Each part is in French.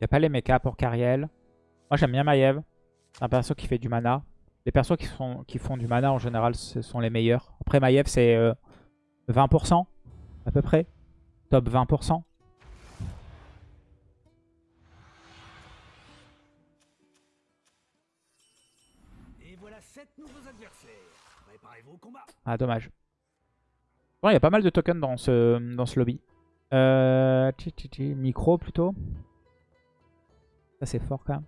Il n'y a pas les mechas pour Cariel. Moi, j'aime bien Maiev. C'est un perso qui fait du mana. Les persos qui font, qui font du mana, en général, ce sont les meilleurs. Après, Maiev, c'est euh, 20% à peu près. Top 20%. Et voilà 7 nouveaux adversaires. Préparez-vous au combat. Ah, dommage. Bon, il y a pas mal de tokens dans ce, dans ce lobby. Euh, micro plutôt. Ça, c'est fort quand même.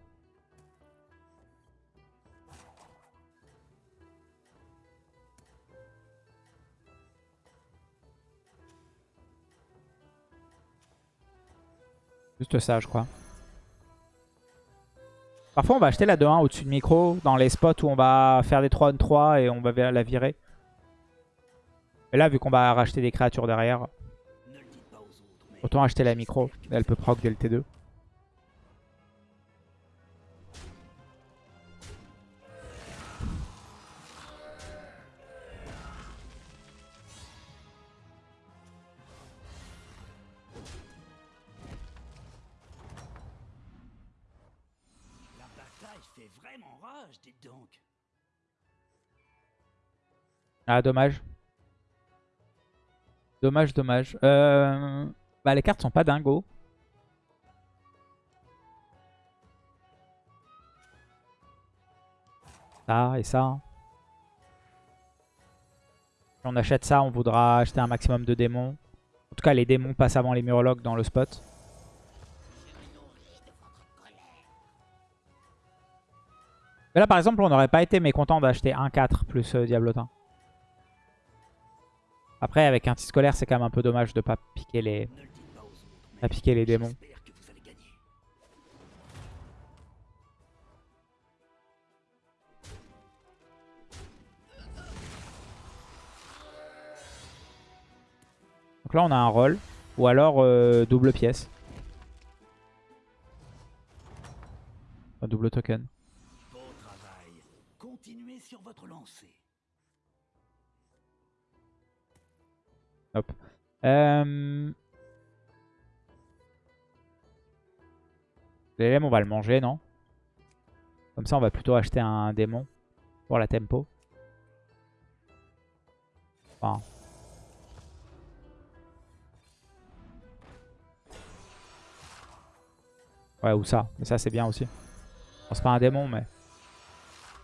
Juste ça, je crois. Parfois, on va acheter la 2-1 au-dessus de micro dans les spots où on va faire des 3-3 et on va la virer. Et là, vu qu'on va racheter des créatures derrière, autant acheter la micro. Elle peut proc dès le T2. Ah, dommage. Dommage, dommage. Euh... Bah, les cartes sont pas dingos. Ça et ça. Si on achète ça, on voudra acheter un maximum de démons. En tout cas, les démons passent avant les murlocs dans le spot. Mais là, par exemple, on n'aurait pas été mécontent d'acheter un 4 plus euh, Diablotin. Après, avec un petit scolaire, c'est quand même un peu dommage de pas piquer les, pas piquer les démons. Donc là, on a un rôle. Ou alors euh, double pièce. Un double token. Hop. Euh... LM, on va le manger, non? Comme ça, on va plutôt acheter un démon pour la tempo. Enfin... Ouais, ou ça. Mais ça, c'est bien aussi. Bon, c'est pas un démon, mais...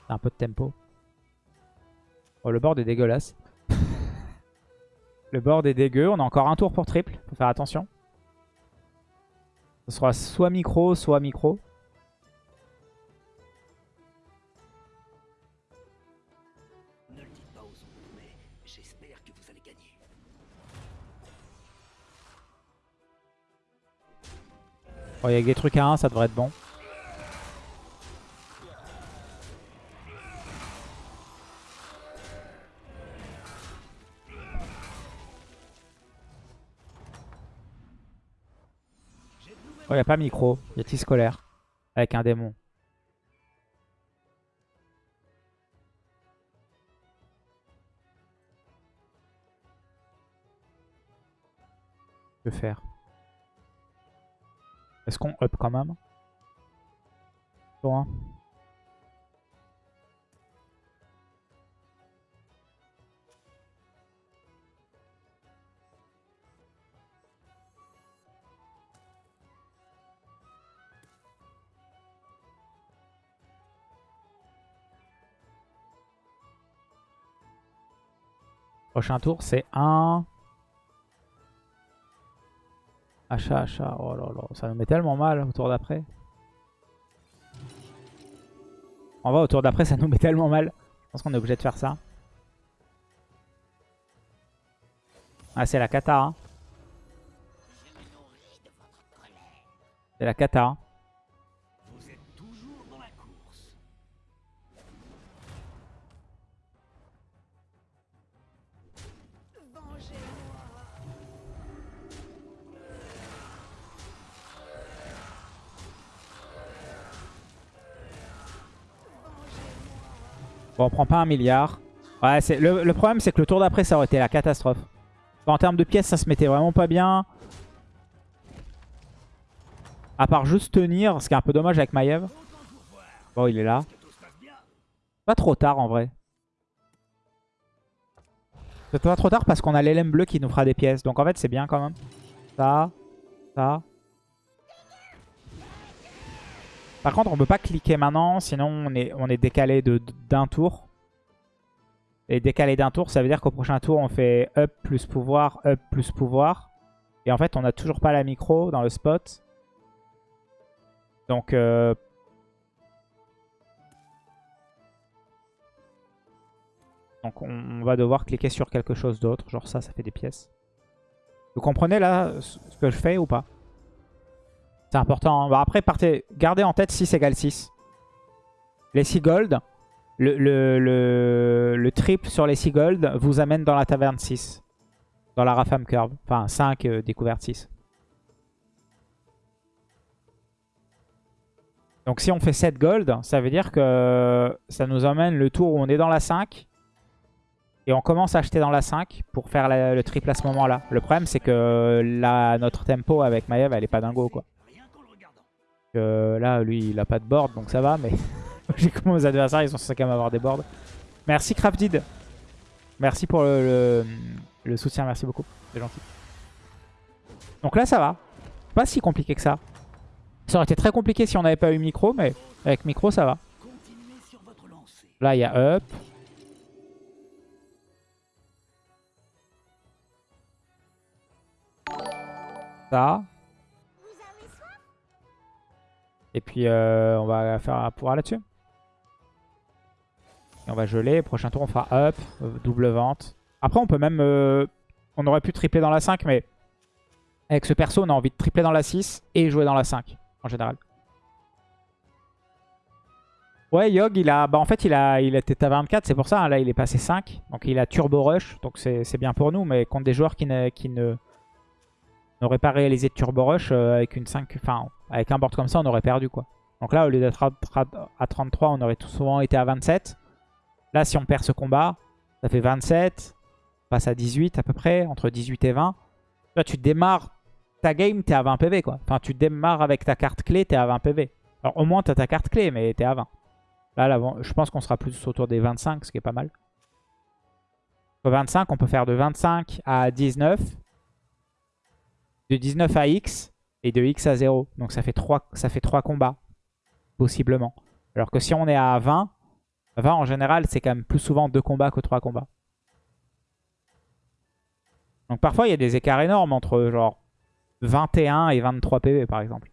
C'est un peu de tempo. Oh, le board est dégueulasse. Le board est dégueu. On a encore un tour pour triple. Faut faire attention. Ce sera soit micro, soit micro. Bon, il y a des trucs à 1, ça devrait être bon. Oh, il a pas micro. Il y a petit scolaire. Avec un démon. Que faire? Est-ce qu'on up quand même? Tour un. Prochain tour, c'est un... Achat, achat. Oh là là, ça nous met tellement mal au tour d'après. On va au tour d'après, ça nous met tellement mal. Je pense qu'on est obligé de faire ça. Ah, c'est la kata. hein. C'est la kata. hein. Bon, on prend pas un milliard. Ouais, c'est le, le problème, c'est que le tour d'après, ça aurait été la catastrophe. En termes de pièces, ça se mettait vraiment pas bien. À part juste tenir, ce qui est un peu dommage avec Maiev. Bon, il est là. Pas trop tard en vrai. C'est pas trop tard parce qu'on a l'élème bleu qui nous fera des pièces. Donc en fait, c'est bien quand même. Ça, ça. Par contre, on peut pas cliquer maintenant, sinon on est, décalé d'un tour. Et décalé d'un tour, ça veut dire qu'au prochain tour, on fait up plus pouvoir, up plus pouvoir. Et en fait, on n'a toujours pas la micro dans le spot. Donc, euh... Donc on, va devoir cliquer sur quelque chose d'autre. Genre ça, ça fait des pièces. Vous comprenez là ce que je fais ou pas? C'est important. Hein. Bah, après, partez, gardez en tête 6 égale 6. Les 6 gold, le, le, le, triple sur les 6 gold vous amène dans la taverne 6. Dans la Rafam Curve. Enfin, 5 euh, découverte 6. Donc si on fait 7 gold, ça veut dire que ça nous emmène le tour où on est dans la 5. Et on commence à acheter dans la 5 pour faire le triple à ce moment-là. Le problème, c'est que notre tempo avec Maiev, elle est pas dingo, quoi. Là, lui, il a pas de board, donc ça va, mais j'ai comment mes adversaires, ils sont censés quand même avoir des boards. Merci Crafted. Merci pour le, soutien, merci beaucoup. C'est gentil. Donc là, ça va. Pas si compliqué que ça. Ça aurait été très compliqué si on n'avait pas eu micro, mais avec micro, ça va. Là, il y a up. ça. Et puis euh, on va faire un pouvoir là-dessus. Et on va geler. Prochain tour on fera up, double vente. Après on peut même... Euh, on aurait pu tripler dans la 5 mais avec ce perso on a envie de tripler dans la 6 et jouer dans la 5 en général. Ouais, Yog, il a, bah en fait, il a, il était à 24, c'est pour ça. Hein, là, il est passé 5. Donc, il a Turbo Rush. Donc, c'est bien pour nous. Mais contre des joueurs qui qui ne n'aurait pas réalisé de Turbo Rush euh, avec une 5, enfin avec un board comme ça, on aurait perdu quoi. Donc là, au lieu d'être à 33, on aurait tout souvent été à 27. Là, si on perd ce combat, ça fait 27, on passe à 18 à peu près, entre 18 et 20. Là, tu démarres ta game, t'es à 20 PV quoi. Enfin, tu démarres avec ta carte clé, t'es à 20 PV. Alors au moins, t'as ta carte clé, mais t'es à 20. Là, là je pense qu'on sera plus autour des 25, ce qui est pas mal. 25, on peut faire de 25 à 19 de 19 à X et de X à 0. Donc ça fait 3, ça fait 3 combats, possiblement. Alors que si on est à 20, 20 en général, c'est quand même plus souvent 2 combats que 3 combats. Donc parfois, il y a des écarts énormes entre genre 21 et 23 PV, par exemple.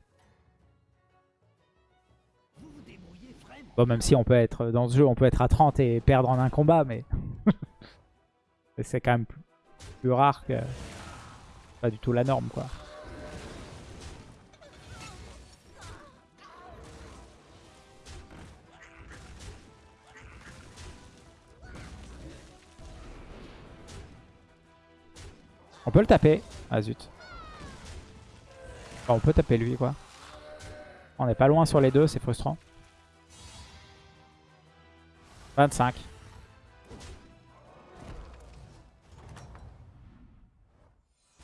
Bon, même si on peut être dans ce jeu, on peut être à 30 et perdre en un combat, mais c'est quand même plus rare que pas du tout la norme quoi. On peut le taper. Ah zut. on peut taper lui quoi. On est pas loin sur les deux, c'est frustrant. 25.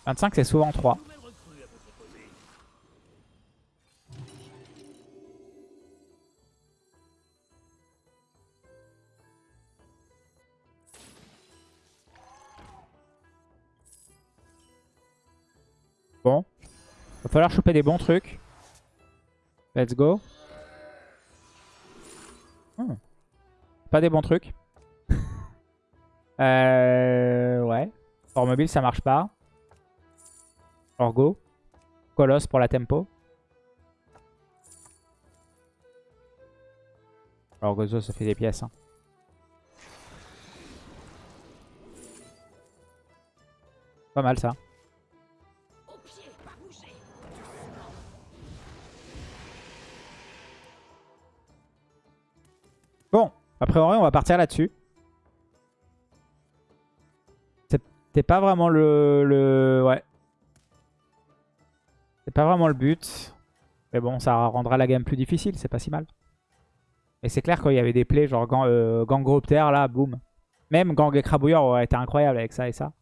25, c'est souvent 3. Bon. Va falloir choper des bons trucs. Let's go. Hmm. Pas des bons trucs. euh, ouais. Hors mobile, ça marche pas. Orgo. Colosse pour la tempo. Orgozo, ça fait des pièces. Hein. Pas mal ça. Bon, après on va partir là-dessus. C'était pas vraiment le, le... Ouais, c'est pas vraiment le but. Mais bon, ça rendra la game plus difficile, c'est pas si mal. Et c'est clair qu'il y avait des plays genre gang, euh, là, boum. Même Gang Écrabouilleur aurait été incroyable avec ça et ça.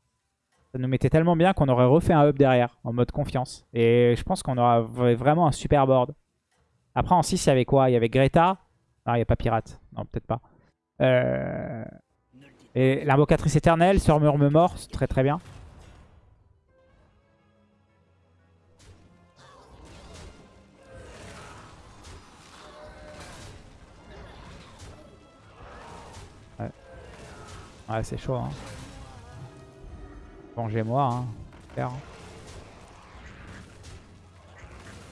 Ça nous mettait tellement bien qu'on aurait refait un up derrière, en mode confiance. Et je pense qu'on aura vraiment un super board. Après, en 6, il y avait quoi? Il y avait Greta. Non, il n'y a pas Pirate. Non, peut-être pas. Euh... Et l'invocatrice éternelle, sur Murme mort, très très bien. Ouais c'est chaud. Hein. Vengez-moi. Hein. Faire.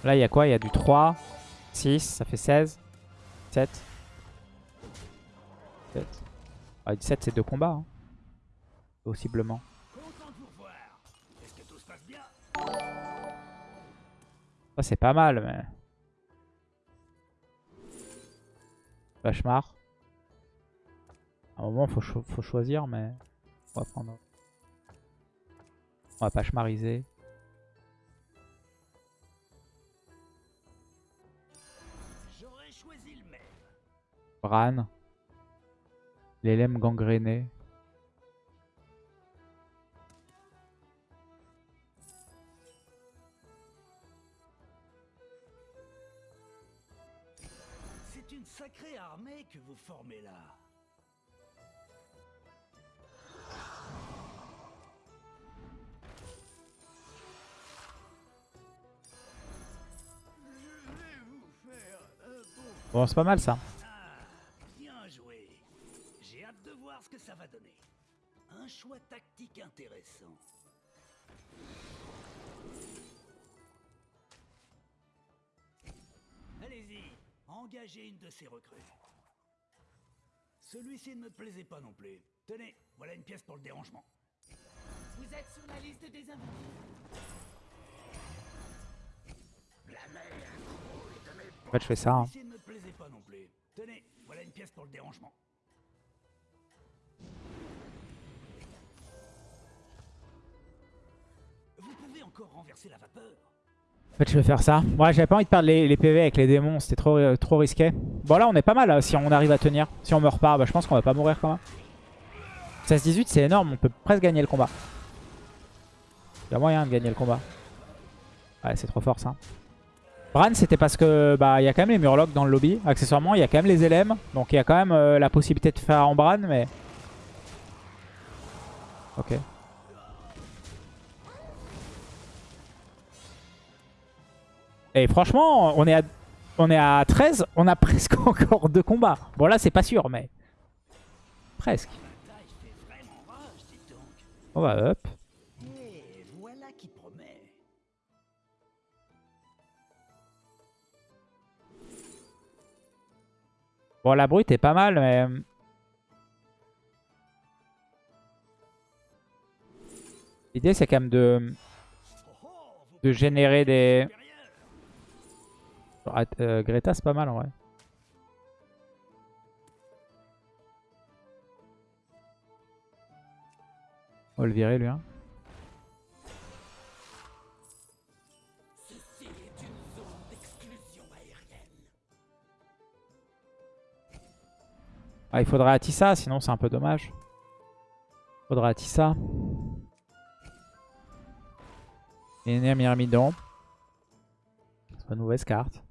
Là, il y a quoi? Il y a du 3, 6, ça fait 16, 7. 7. Ah, 17, c'est deux combats. Hein. Possiblement. C'est pas mal, mais... Vachemar. À un moment, faut, cho- faut choisir, mais... On va prendre... On va pas. J'aurais choisi le même. Bran. L'élème gangréné. C'est une sacrée armée que vous formez là. Bon c'est pas mal, ça. Bien joué. J'ai hâte de voir ce que ça va donner. Un choix tactique intéressant. Allez-y, engagez une de ces recrues. Celui-ci ne me plaisait pas non plus. Tenez, voilà une pièce pour le dérangement. Vous êtes sur la liste des invités. En fait, je fais ça. hein. Tenez, voilà une pièce pour le dérangement. En fait, je vais faire ça. Ouais, j'avais pas envie de perdre les, PV avec les démons. C'était trop, euh, trop risqué. Bon, là, on est pas mal. là, si on arrive à tenir. Si on meurt pas, bah, je pense qu'on va pas mourir quand même. 16-18, c'est énorme. On peut presque gagner le combat. Il y a moyen de gagner le combat. Ouais, c'est trop fort, ça. Bran, c'était parce que bah il y a quand même les Murlocs dans le lobby. Accessoirement, il y a quand même les LM. Donc, il y a quand même euh, la possibilité de faire en Bran, mais... Ok. Et franchement, on est à, on est à 13, on a presque encore deux combats. Bon là c'est pas sûr, mais presque. On va up. Bon la brute est pas mal, mais... L'idée c'est quand même de, de générer des... Ah, euh, Greta c'est pas mal en vrai. On va le virer lui. Hein. Ah, il faudrait Atissa, sinon c'est un peu dommage. Faudra Atissa. Et une Myrmidon. C'est une mauvaise carte.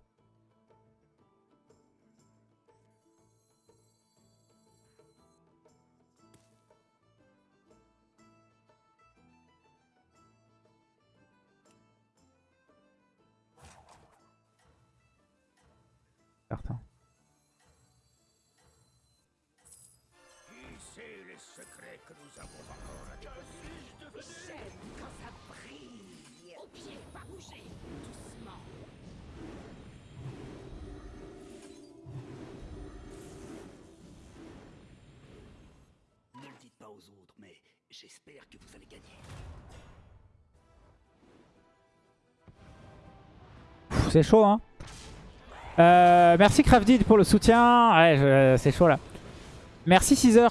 Certain. Les secrets que nous avons encore à Que suis-je devenu J'aime quand ça brille. Au pied, pas bouger. Doucement. Ne le dites pas aux autres, mais j'espère que vous allez gagner. Pff, C'est chaud, hein? Euh, merci Crafted pour le soutien. Ouais, je- c'est chaud là. Merci Caesar.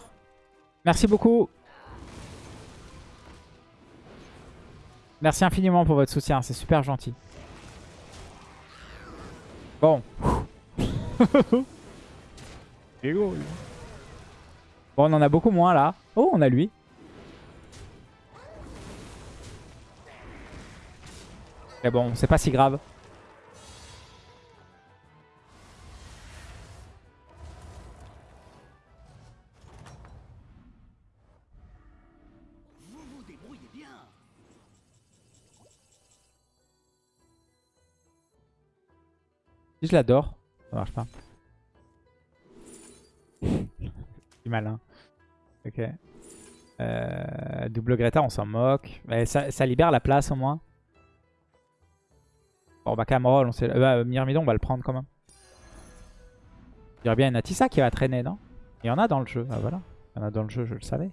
Merci beaucoup. Merci infiniment pour votre soutien, c'est super gentil. Bon. bon, on en a beaucoup moins là. Oh, on a lui. Mais bon, c'est pas si grave. Je l'adore, ça marche pas. C'est malin. Ok. Euh, double Greta, on s'en moque. Mais ça, libère la place au moins. Bon, bah Cameroon, on sait... euh, bah, Myrmidon, on va le prendre quand même. Il y aurait bien une Atissa qui va traîner, non? Il y en a dans le jeu. Ah voilà. Il y en a dans le jeu, je le savais.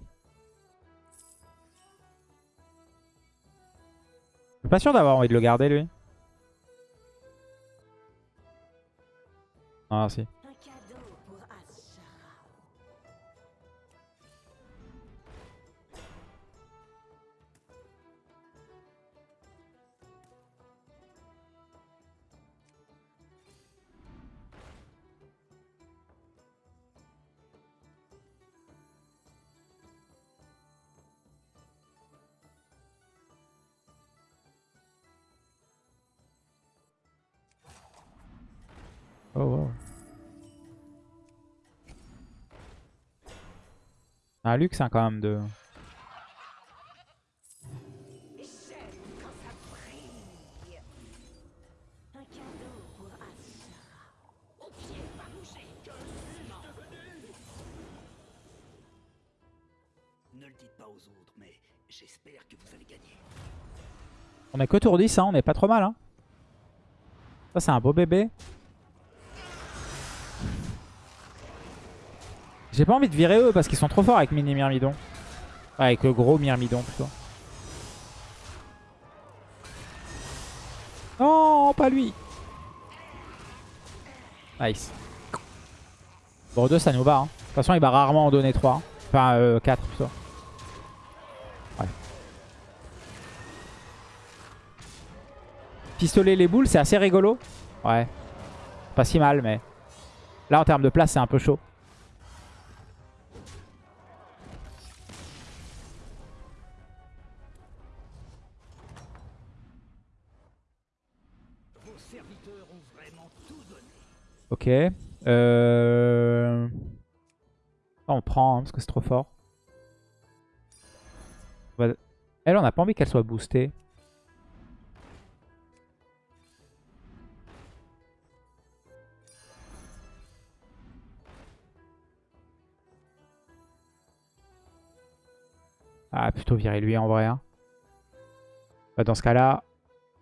Je suis pas sûr d'avoir envie de le garder, lui. Ah, si. Un cadeau pour Ashara. Oh, wow. Mais j'espère que vous allez gagner. On est que tour 10, hein, on est pas trop mal. Hein. Ça c'est un beau bébé. J'ai pas envie de virer eux parce qu'ils sont trop forts avec mini Myrmidon. Ouais, avec le gros Myrmidon plutôt. Non, pas lui. Nice. Bon, 2 ça nous bat. hein. De toute façon, il va rarement en donner 3. Enfin, 4 plutôt. Ouais. Pistolet les boules, c'est assez rigolo. Ouais. Pas si mal, mais... Là, en termes de place, c'est un peu chaud. Ok. Euh... On prend, hein, parce que c'est trop fort. Elle, on n'a pas envie qu'elle soit boostée. Ah, plutôt virer lui en vrai. hein. Bah, dans ce cas-là,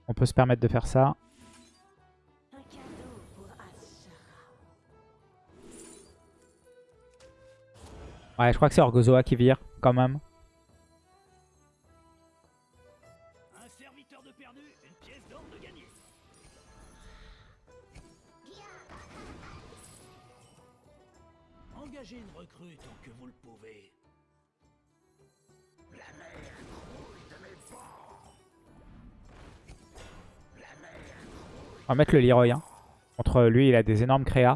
on peut se permettre de faire ça. Ouais, je crois que c'est Orgozoa qui vire, quand même. Un serviteur de perdu, une pièce d'or de gagné. Engagez une recrue tant que vous le pouvez. La mer grouille de mes bords. La mer On va mettre le Leroy. Hein. Contre lui, il a des énormes créas.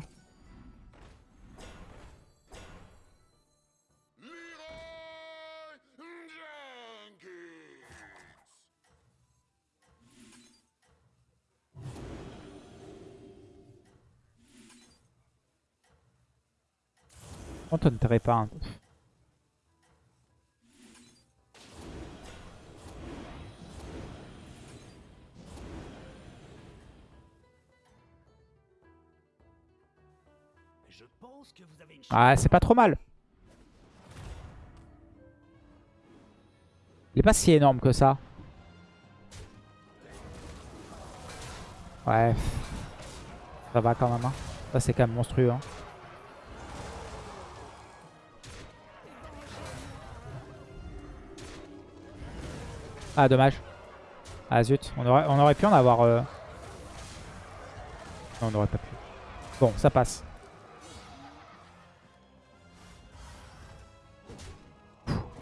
On tenterait pas. hein. Une chance. Ah, c'est pas trop mal. Il est pas si énorme que ça. Ouais. Ça va quand même. Hein. Ça, c'est quand même monstrueux. hein. Ah, dommage. Ah, zut. On aurait, pu en avoir... euh, Non, on n'aurait pas pu. Bon, ça passe.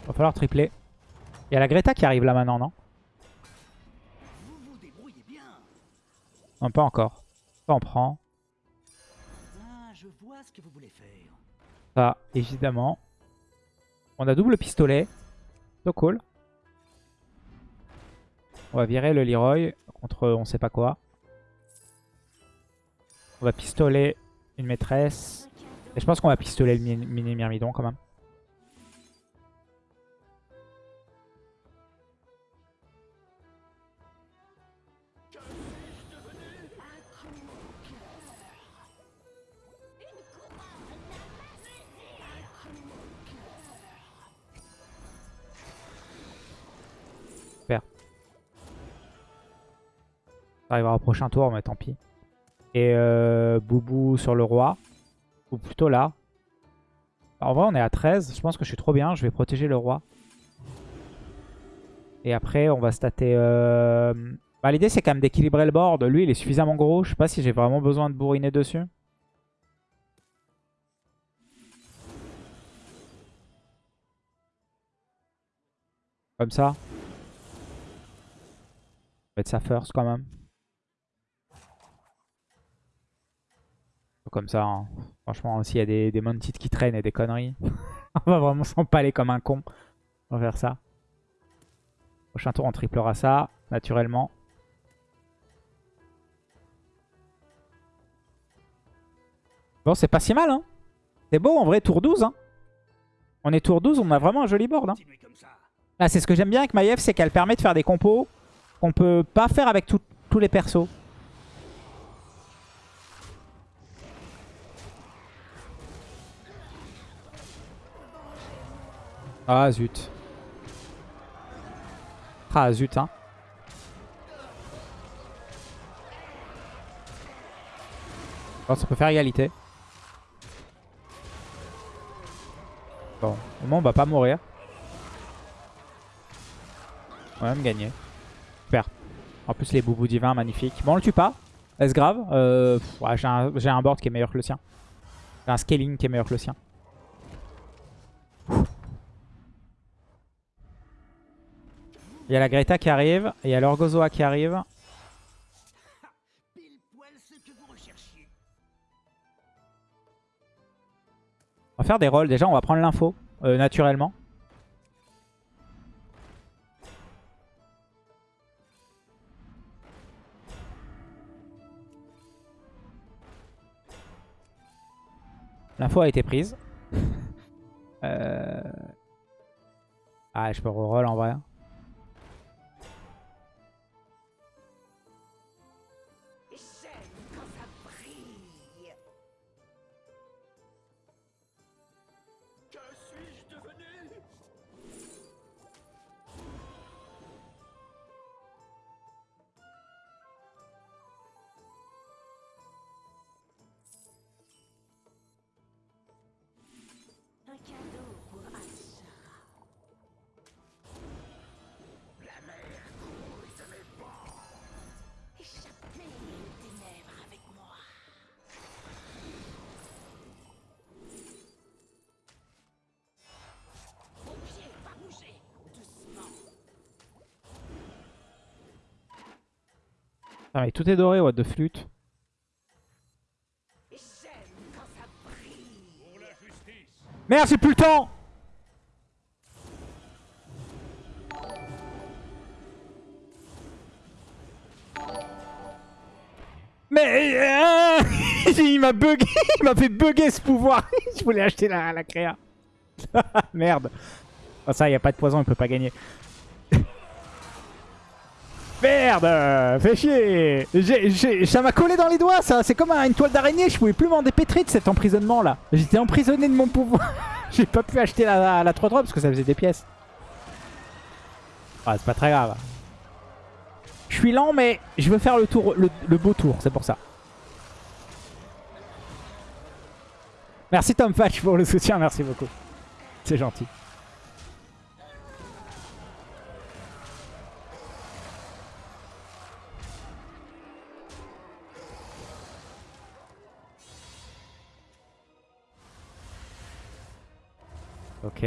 Va falloir tripler. Il y a la Greta qui arrive là maintenant, non? Non, pas encore. Ça, on prend. Ça, évidemment. On a double pistolet. So cool. On va virer le Leroy contre on sait pas quoi. On va pistoler une maîtresse. Et je pense qu'on va pistoler le mi- mini myrmidon quand même. Ça arrivera au prochain tour, mais tant pis. Et euh, Boubou sur le roi. Ou plutôt là. En vrai, on est à 13. Je pense que je suis trop bien. Je vais protéger le roi. Et après, on va stater... euh, Bah, L'idée, c'est quand même d'équilibrer le board. Lui, il est suffisamment gros. Je sais pas si j'ai vraiment besoin de bourriner dessus. Comme ça. On va mettre ça first quand même. Comme ça. hein. Franchement, s'il y a des, des mounted qui traînent et des conneries, on va vraiment s'empaler comme un con. On va faire ça. Prochain tour, on triplera ça, naturellement. Bon, c'est pas si mal, hein. C'est beau, en vrai, tour 12, hein. On est tour 12, on a vraiment un joli board, hein. Ah, c'est ce que j'aime bien avec Maiev, c'est qu'elle permet de faire des compos qu'on peut pas faire avec tout- tous les persos. Ah zut. Ah zut hein. Bon, ça peut faire égalité. Bon, au moins on va pas mourir. On va même gagner. Super. En plus les boubous divins, magnifiques. Bon, on le tue pas. Est-ce grave euh, ouais, J'ai un, j'ai un board qui est meilleur que le sien. J'ai un scaling qui est meilleur que le sien. Il y a la Greta qui arrive. Et il y a l'Orgozoa qui arrive. On va faire des rolls. Déjà, on va prendre l'info euh, naturellement. L'info a été prise. Euh... Ah, je peux reroll en vrai. Putain, mais tout est doré, what de flûte. Merde, j'ai plus le temps Mais euh, il m'a bugué, il m'a fait bugger ce pouvoir. Je voulais acheter la, la créa. Merde. Oh, ça, il n'y a pas de poison, il peut pas gagner. Merde Fais chier Ça m'a collé dans les doigts, ça C'est comme une toile d'araignée, je pouvais plus m'en dépêtrer de cet emprisonnement là. J'étais emprisonné de mon pouvoir. J'ai pas pu acheter la, la 3-3 parce que ça faisait des pièces. Ah, c'est pas très grave. Je suis lent, mais je veux faire le tour, le beau tour, c'est pour ça. Merci Tom Fatch pour le soutien, merci beaucoup. C'est gentil. Ok.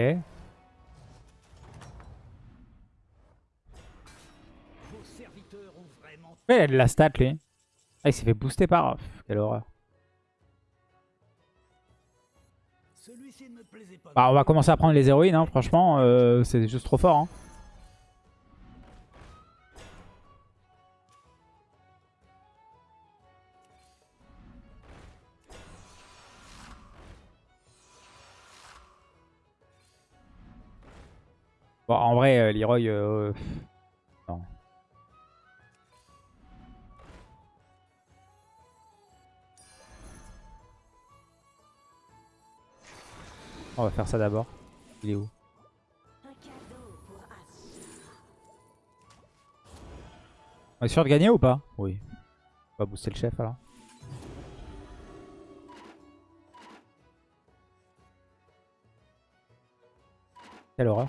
Ouais, il a de la stat lui. Ah, il s'est fait booster par... Pff, quelle horreur. Bah, on va commencer à prendre les héroïnes, hein. franchement, euh, c'est juste trop fort. Hein. En vrai, euh, Leroy... euh, non. On va faire ça d'abord. Il est où? On est sûr de gagner ou pas? Oui. On va booster le chef alors. Quelle horreur.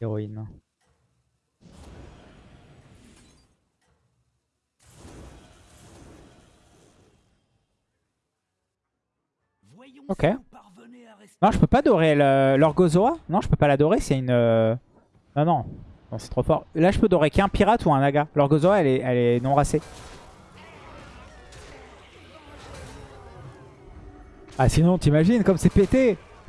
Héroïne. Ok. Non, je peux pas dorer l'Orgozoa. Non, je peux pas la dorer, c'est une... euh, Non, non. Non, c'est trop fort. Là, je peux dorer qu'un pirate ou un naga. L'Orgozoa, elle est, elle est non racée. Ah, sinon, t'imagines comme c'est pété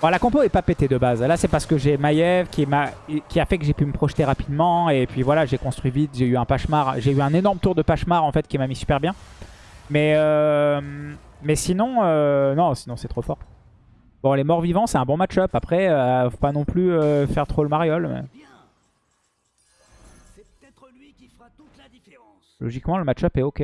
Bon, la compo est pas pétée de base. Là, c'est parce que j'ai Maiev qui, m'a- qui a fait que j'ai pu me projeter rapidement. Et puis voilà, j'ai construit vite. J'ai eu un Pachemar. J'ai eu un énorme tour de Pachemar, en fait, qui m'a mis super bien. Mais, euh, mais sinon, euh, non, sinon c'est trop fort. Bon, les morts vivants, c'est un bon match-up. Après, euh, faut pas non plus faire trop le mariole. mais. Logiquement, le match-up est ok.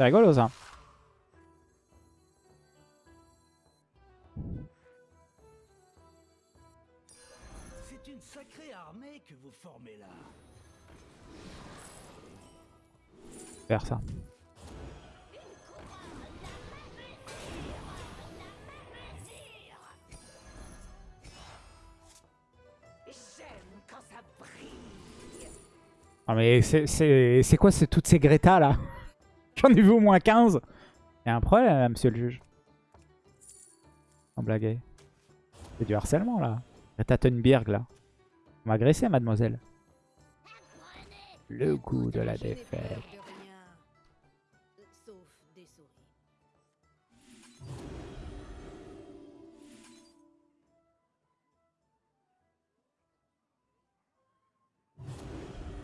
C'est rigolo ça. C'est une sacrée armée que vous formez là. Faire ça. Mais c'est- quoi toutes ces Greta là? J'en ai vu au moins 15. Il un problème là, monsieur le juge. Sans blaguer. C'est du harcèlement là. Greta Thunberg là. On m'a agressé mademoiselle. Le goût de la défaite. Euh.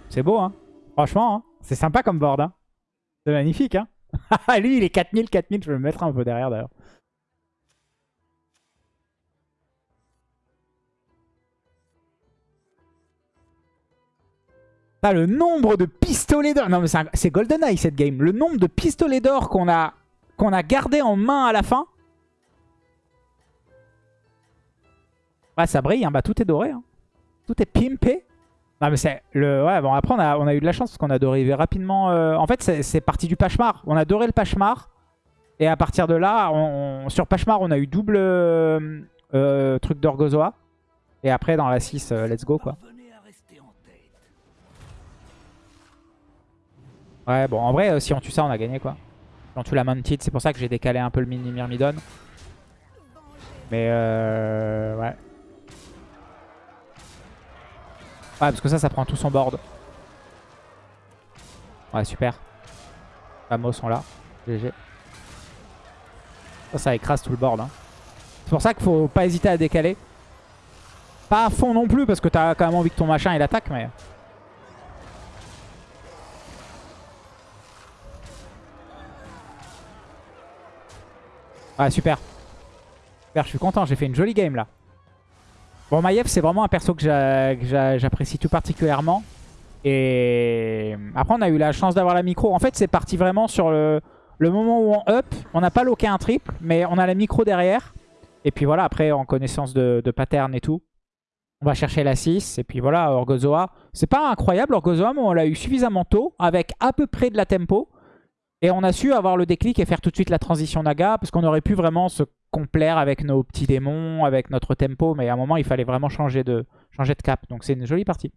C'est beau hein. Franchement, hein. c'est sympa comme board. Hein. C'est magnifique hein. Lui il est 4000, 4000. Je vais me mettre un peu derrière d'ailleurs. Ah, le nombre de pistolets d'or. Non, mais c'est GoldenEye cette game. Le nombre de pistolets d'or qu'on a, qu'on a gardé en main à la fin. Ouais, ça brille. hein. Bah, tout est doré. hein. Tout est pimpé. Non, mais c'est le. Ouais, bon, après, on a, eu de la chance parce qu'on a doré rapidement. euh, En fait, c'est parti du Pachemar. On a doré le Pachemar. Et à partir de là, on- sur Pachemar, on a eu double euh, euh, truc d'Orgozoa. Et après, dans la 6, euh, let's go quoi. Ouais, bon, en vrai, si on tue ça, on a gagné, quoi. Si on tue la Mounted, c'est pour ça que j'ai décalé un peu le mini Myrmidon. Mais. Ouais. Ouais, parce que ça, ça prend tout son board. Ouais, super. Vamos sont là. GG. Ça, ça écrase tout le board. hein. C'est pour ça qu'il faut pas hésiter à décaler. Pas à fond non plus, parce que t'as quand même envie que ton machin il attaque, mais... Ouais, super. Super, je suis content. J'ai fait une jolie game là. Bon, Maiev, c'est vraiment un perso que j'a- que j'a- j'apprécie tout particulièrement. Et après, on a eu la chance d'avoir la micro. En fait, c'est parti vraiment sur le, le moment où on up. On n'a pas loqué un triple, mais on a la micro derrière. Et puis voilà, après, en connaissance de, de pattern et tout, on va chercher la 6. Et puis voilà, Orgozoa. C'est pas incroyable, Orgozoa, mais on l'a eu suffisamment tôt, avec à peu près de la tempo. Et on a su avoir le déclic et faire tout de suite la transition Naga, parce qu'on aurait pu vraiment se complaire avec nos petits démons, avec notre tempo, mais à un moment, il fallait vraiment changer de, changer de cap. Donc c'est une jolie partie.